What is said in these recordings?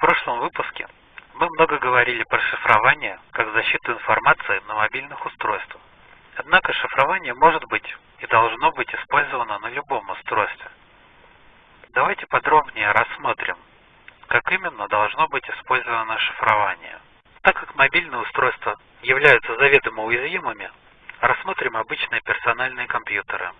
прошлом выпуске мы много говорили про шифрование как защиту информации на мобильных устройствах. Однако шифрование может быть и должно быть использовано на любом устройстве. Давайте подробнее рассмотрим, как именно должно быть использовано шифрование. Так как мобильные устройства являются заведомо уязвимыми, рассмотрим обычные персональные компьютеры.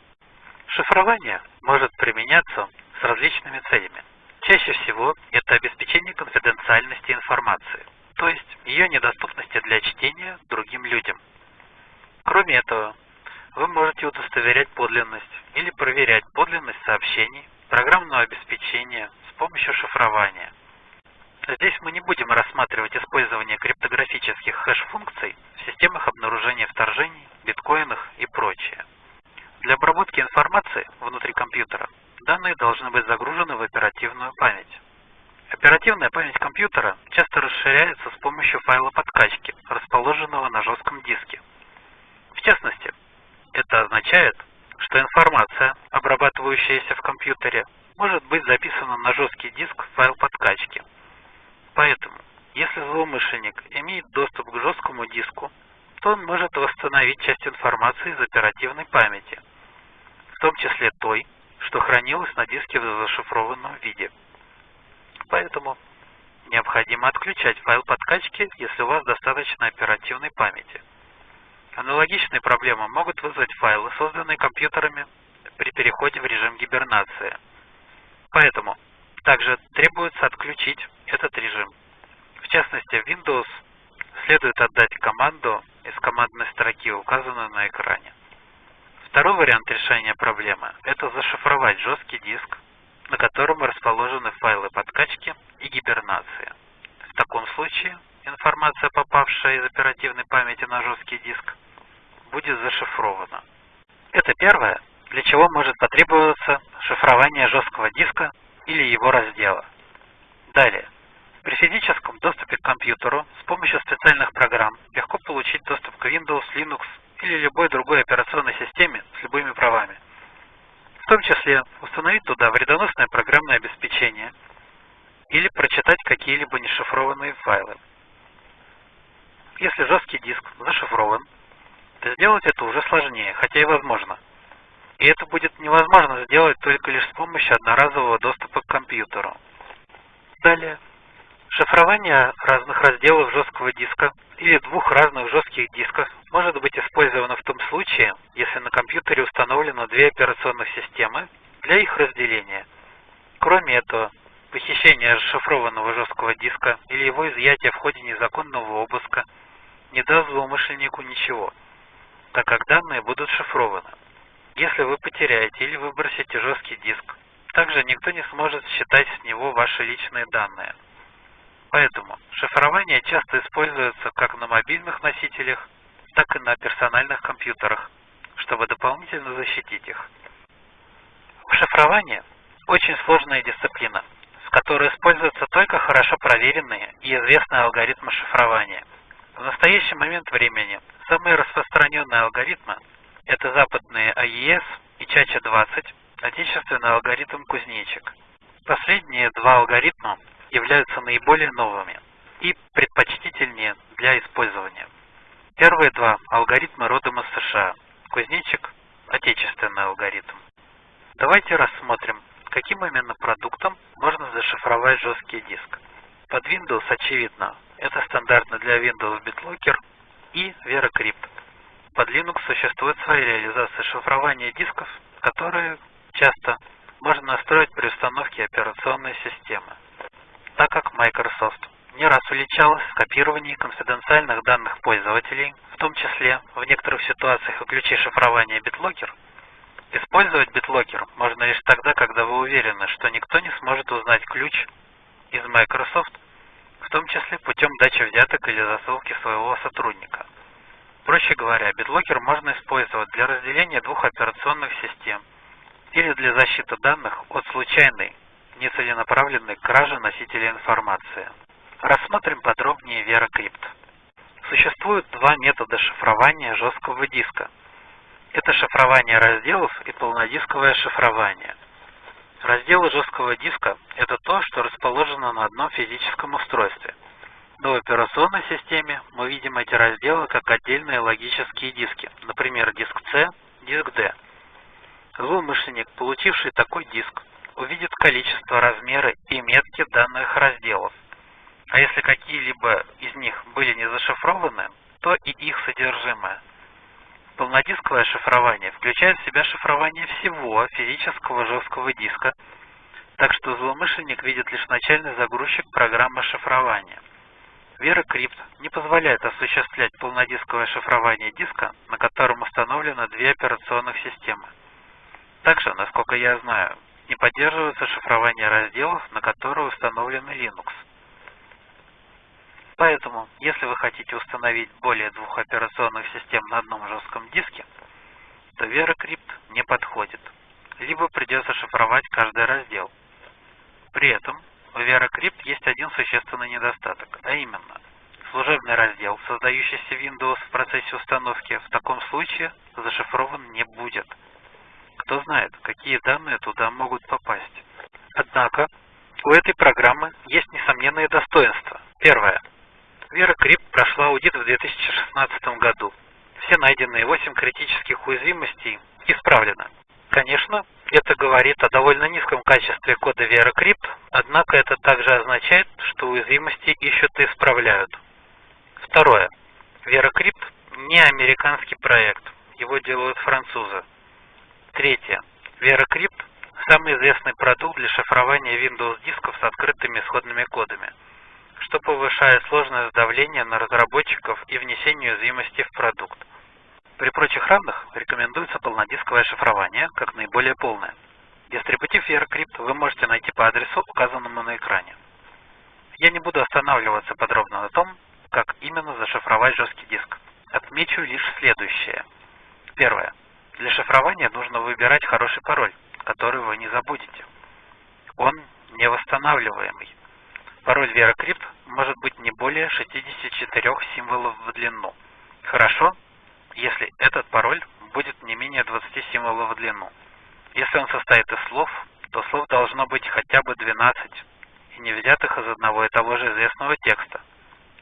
Шифрование может применяться с различными целями. Чаще всего это обеспечение конфиденциальности информации, то есть ее недоступности для чтения другим людям. Кроме этого, вы можете удостоверять подлинность или проверять подлинность сообщений программного обеспечения с помощью шифрования. Здесь мы не будем рассматривать использование криптографических хэш-функций в системах обнаружения вторжений, биткоинах и прочее. Для обработки информации внутри компьютера данные должны быть загружены в оперативную память. Оперативная память компьютера часто расширяется с помощью файла подкачки, расположенного на жестком диске. В частности, это означает, что информация, обрабатывающаяся в компьютере, может быть записана на жесткий диск в файл подкачки. Поэтому, если злоумышленник имеет доступ к жесткому диску, то он может восстановить часть информации из оперативной памяти, в том числе той, что хранилось на диске в зашифрованном виде. Поэтому необходимо отключать файл подкачки, если у вас достаточно оперативной памяти. Аналогичные проблемы могут вызвать файлы, созданные компьютерами при переходе в режим гибернации. Поэтому также требуется отключить этот режим. В частности, в Windows следует отдать команду из командной строки, указанную на экране. Второй вариант решения проблемы – это зашифровать жесткий диск, на котором расположены файлы подкачки и гибернации. В таком случае информация, попавшая из оперативной памяти на жесткий диск, будет зашифрована. Это первое, для чего может потребоваться шифрование жесткого диска или его раздела. Далее. При физическом доступе к компьютеру с помощью специальных программ легко получить доступ к Windows, Linux или любой другой операционной системе с любыми правами. В том числе установить туда вредоносное программное обеспечение или прочитать какие-либо нешифрованные файлы. Если жесткий диск зашифрован, то сделать это уже сложнее, хотя и возможно. И это будет невозможно сделать только лишь с помощью одноразового доступа к компьютеру. Далее. Шифрование разных разделов жесткого диска или двух разных жестких дисков может быть использовано в том случае, если на компьютере установлено две операционных системы для их разделения. Кроме этого, похищение расшифрованного жесткого диска или его изъятие в ходе незаконного обыска не даст злоумышленнику ничего, так как данные будут шифрованы. Если вы потеряете или выбросите жесткий диск, также никто не сможет считать с него ваши личные данные. Поэтому шифрование часто используется как на мобильных носителях, так и на персональных компьютерах, чтобы дополнительно защитить их. Шифрование – очень сложная дисциплина, в которой используются только хорошо проверенные и известные алгоритмы шифрования. В настоящий момент времени самые распространенные алгоритмы – это западные AES и Чача-20, отечественный алгоритм Кузнечик. Последние два алгоритма являются наиболее новыми и предпочтительнее для использования. Первые два алгоритмы родом из США. Кузнечик – отечественный алгоритм. Давайте рассмотрим, каким именно продуктом можно зашифровать жесткий диск. Под Windows, очевидно, это стандартно для Windows BitLocker и VeraCrypt. Под Linux существует своя реализация шифрования дисков, которые часто можно настроить при установке операционной системы так как Microsoft не раз уличалась в копировании конфиденциальных данных пользователей, в том числе в некоторых ситуациях о ключе шифрования BitLocker, использовать BitLocker можно лишь тогда, когда вы уверены, что никто не сможет узнать ключ из Microsoft, в том числе путем дачи взяток или засылки своего сотрудника. Проще говоря, BitLocker можно использовать для разделения двух операционных систем или для защиты данных от случайной нецеленаправленной кражи носителя информации. Рассмотрим подробнее VeraCrypt. Существует два метода шифрования жесткого диска. Это шифрование разделов и полнодисковое шифрование. Разделы жесткого диска – это то, что расположено на одном физическом устройстве. Но в операционной системе мы видим эти разделы как отдельные логические диски, например, диск C, диск D. Злоумышленник, получивший такой диск, увидит количество, размеры и метки данных разделов. А если какие-либо из них были не зашифрованы, то и их содержимое. Полнодисковое шифрование включает в себя шифрование всего физического жесткого диска, так что злоумышленник видит лишь начальный загрузчик программы шифрования. VeraCrypt не позволяет осуществлять полнодисковое шифрование диска, на котором установлены две операционных системы. Также, насколько я знаю, не поддерживается шифрование разделов, на которые установлен Linux. Поэтому, если вы хотите установить более двух операционных систем на одном жестком диске, то VeraCrypt не подходит, либо придется шифровать каждый раздел. При этом у VeraCrypt есть один существенный недостаток, а именно, служебный раздел, создающийся Windows в процессе установки, в таком случае зашифрован не будет. Кто знает, какие данные туда могут попасть. Однако, у этой программы есть несомненные достоинства. Первое. VeraCrypt прошла аудит в 2016 году. Все найденные 8 критических уязвимостей исправлены. Конечно, это говорит о довольно низком качестве кода VeraCrypt, однако это также означает, что уязвимости ищут и исправляют. Второе. VeraCrypt не американский проект, его делают французы. Третье. VeraCrypt – самый известный продукт для шифрования Windows дисков с открытыми исходными кодами, что повышает сложность давления на разработчиков и внесение уязвимости в продукт. При прочих равных рекомендуется полнодисковое шифрование, как наиболее полное. Дистрибутив VeraCrypt вы можете найти по адресу, указанному на экране. Я не буду останавливаться подробно на том, как именно зашифровать жесткий диск. Отмечу лишь следующее. Первое. Для шифрования нужно выбирать хороший пароль, который вы не забудете. Он невосстанавливаемый. Пароль VeraCrypt может быть не более 64 символов в длину. Хорошо, если этот пароль будет не менее 20 символов в длину. Если он состоит из слов, то слов должно быть хотя бы 12 и не взятых из одного и того же известного текста.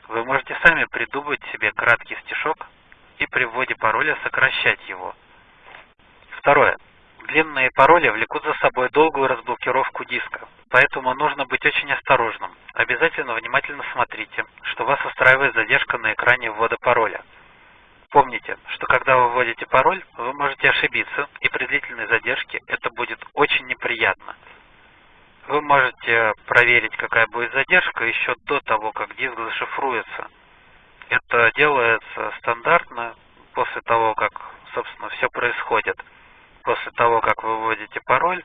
Вы можете сами придумать себе краткий стишок и при вводе пароля сокращать его. Второе. Длинные пароли влекут за собой долгую разблокировку диска, поэтому нужно быть очень осторожным. Обязательно внимательно смотрите, что вас устраивает задержка на экране ввода пароля. Помните, что когда вы вводите пароль, вы можете ошибиться, и при длительной задержке это будет очень неприятно. Вы можете проверить, какая будет задержка еще до того, как диск зашифруется. Это делается стандартно после того, как, собственно, все происходит. После того, как вы вводите пароль,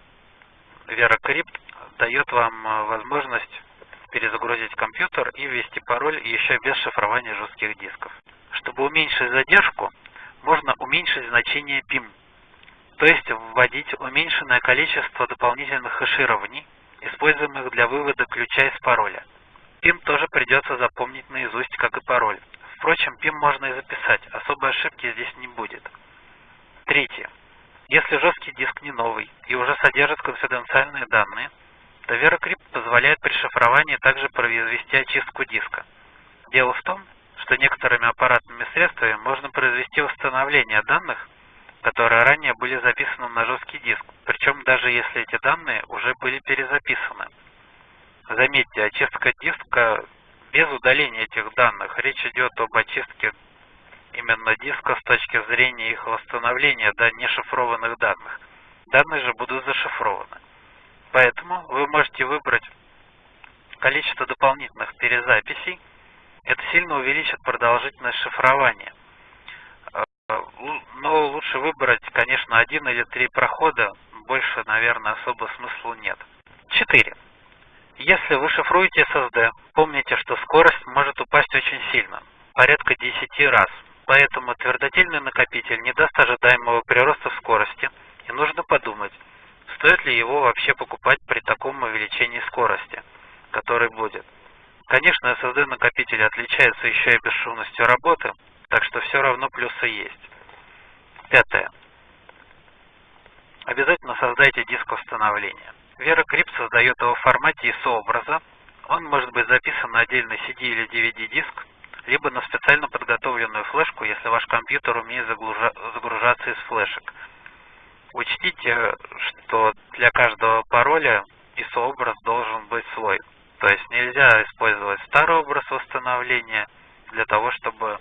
VeraCrypt дает вам э, возможность перезагрузить компьютер и ввести пароль еще без шифрования жестких дисков. Чтобы уменьшить задержку, можно уменьшить значение PIM, то есть вводить уменьшенное количество дополнительных хеширований, используемых для вывода ключа из пароля. PIM тоже придется запомнить наизусть, как и пароль. Впрочем, PIM можно и записать, особой ошибки здесь не будет. Третье. Если жесткий диск не новый и уже содержит конфиденциальные данные, то VeraCrypt позволяет при шифровании также произвести очистку диска. Дело в том, что некоторыми аппаратными средствами можно произвести восстановление данных, которые ранее были записаны на жесткий диск, причем даже если эти данные уже были перезаписаны. Заметьте, очистка диска без удаления этих данных. Речь идет об очистке именно диска с точки зрения их восстановления до нешифрованных данных. Данные же будут зашифрованы. Поэтому вы можете выбрать количество дополнительных перезаписей, это сильно увеличит продолжительность шифрования. Э, но лучше выбрать, конечно, один или три прохода, больше, наверное, особо смысла нет. 4. Если вы шифруете SSD, помните, что скорость может упасть очень сильно, порядка 10 раз. Поэтому твердотельный накопитель не даст ожидаемого прироста скорости, и нужно подумать, стоит ли его вообще покупать при таком увеличении скорости, который будет. Конечно, SSD-накопитель отличается еще и бесшумностью работы, так что все равно плюсы есть. Пятое. Обязательно создайте диск установления. VeraCrypt создает его в формате ISO-образа. Он может быть записан на отдельный CD или DVD-диск, либо на специально подготовленную флешку, если ваш компьютер умеет загружаться из флешек. Учтите, что для каждого пароля ISO-образ должен быть свой. То есть нельзя использовать старый образ восстановления для того, чтобы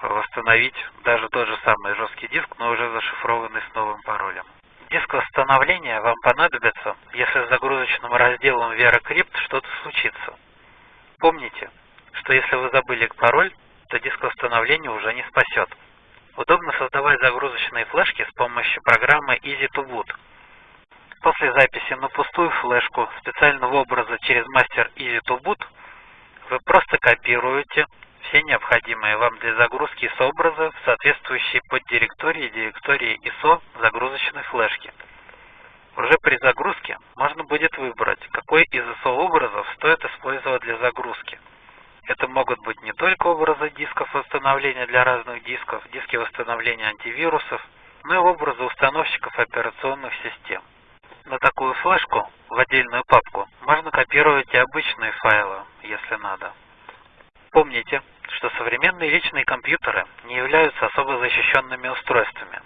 восстановить даже тот же самый жесткий диск, но уже зашифрованный с новым паролем. Диск восстановления вам понадобится, если с загрузочным разделом VeraCrypt что-то случится. Помните, что если вы забыли пароль, то диск восстановления уже не спасет. Удобно создавать загрузочные флешки с помощью программы Easy2Boot. После записи на пустую флешку специального образа через мастер Easy2Boot вы просто копируете все необходимые вам для загрузки ISO-образа в соответствующие поддиректории директории ISO загрузочной флешки. Уже при загрузке можно будет выбрать, какой из ISO-образов стоит использовать для загрузки. Это могут быть не только образы дисков восстановления для разных дисков, диски восстановления антивирусов, но и образы установщиков операционных систем. На такую флешку в отдельную папку можно копировать и обычные файлы, если надо. Помните, что современные личные компьютеры не являются особо защищенными устройствами.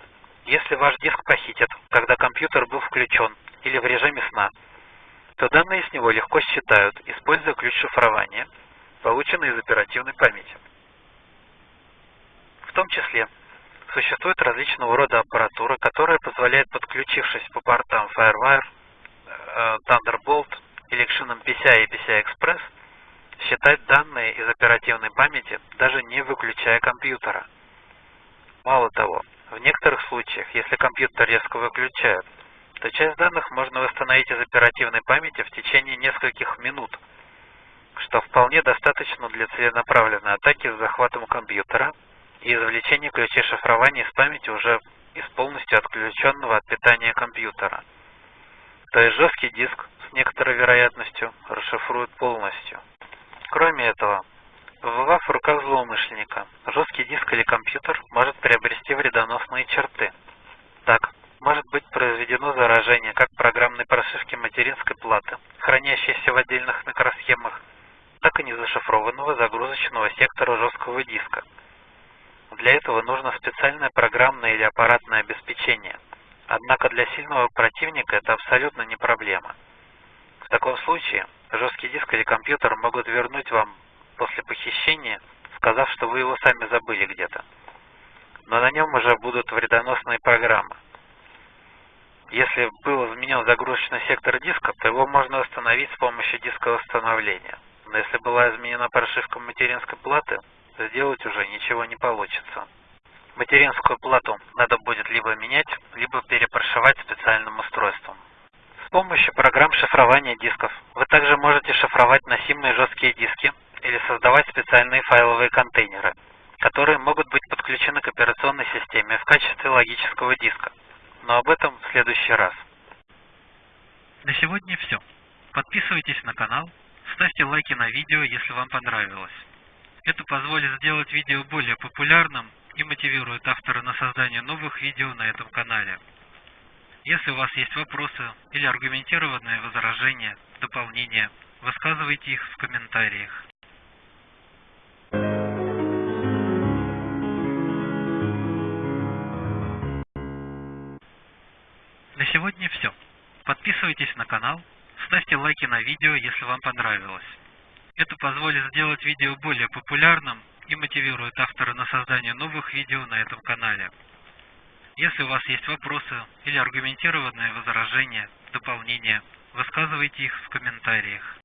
Если ваш диск похитят, когда компьютер был включен или в режиме сна, то данные с него легко считают, используя ключ шифрования – полученные из оперативной памяти. В том числе существует различного рода аппаратура, которая позволяет, подключившись по портам FireWire, э, Thunderbolt или к шинам PCI и PCI Express, считать данные из оперативной памяти, даже не выключая компьютера. Мало того, в некоторых случаях, если компьютер резко выключают, то часть данных можно восстановить из оперативной памяти в течение нескольких минут – что вполне достаточно для целенаправленной атаки с захватом компьютера и извлечения ключей шифрования из памяти уже из полностью отключенного от питания компьютера. То есть жесткий диск с некоторой вероятностью расшифруют полностью. Кроме этого, побывав в руках злоумышленника, жесткий диск или компьютер может приобрести вредоносные черты. Так, может быть произведено заражение как программной прошивки материнской платы, хранящейся в отдельных микросхемах, так и незашифрованного загрузочного сектора жесткого диска. Для этого нужно специальное программное или аппаратное обеспечение. Однако для сильного противника это абсолютно не проблема. В таком случае жесткий диск или компьютер могут вернуть вам после похищения, сказав, что вы его сами забыли где-то. Но на нем уже будут вредоносные программы. Если был изменен загрузочный сектор диска, то его можно восстановить с помощью диска восстановления но если была изменена прошивка материнской платы, сделать уже ничего не получится. Материнскую плату надо будет либо менять, либо перепрошивать специальным устройством. С помощью программ шифрования дисков вы также можете шифровать носимые жесткие диски или создавать специальные файловые контейнеры, которые могут быть подключены к операционной системе в качестве логического диска. Но об этом в следующий раз. На сегодня все. Подписывайтесь на канал, Ставьте лайки на видео, если вам понравилось. Это позволит сделать видео более популярным и мотивирует автора на создание новых видео на этом канале. Если у вас есть вопросы или аргументированные возражения, дополнения, высказывайте их в комментариях. На сегодня все. Подписывайтесь на канал, Ставьте лайки на видео, если вам понравилось. Это позволит сделать видео более популярным и мотивирует автора на создание новых видео на этом канале. Если у вас есть вопросы или аргументированные возражения, дополнения, высказывайте их в комментариях.